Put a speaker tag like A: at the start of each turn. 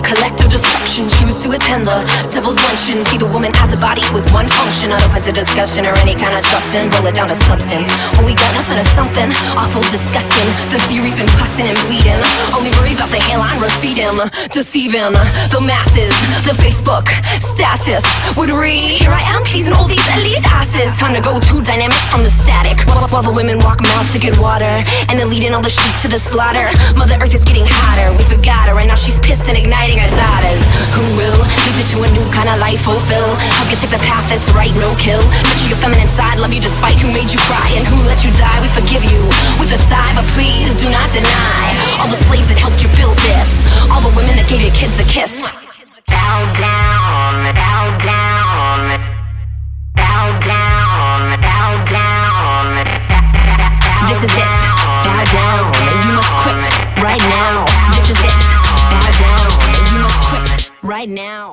A: collective destruction. Choose to attend the devil's luncheon. See the woman as a body with one function. Not open to discussion or any kind of trusting Boil it down to substance. When we got nothing or something Awful, disgusting. The theory's been pussing and bleeding. Only worry about the hairline we're Deceiving the masses The Facebook status would read Here I am pleasing all these elite asses. Time to go too dynamic from the static. While, the women walk miles to get water And then leading all the sheep to the slaughter. Mother Earth is getting hotter. We forgot her and now she's pissed and igniting lead you to a new kind of life fulfill. Help you take the path that's right, no kill. Nurture your feminine side, love you despite who made you cry And who let you die, we forgive you with a sigh But please do not deny all the slaves that helped you build this. All the women that gave your kids a kiss now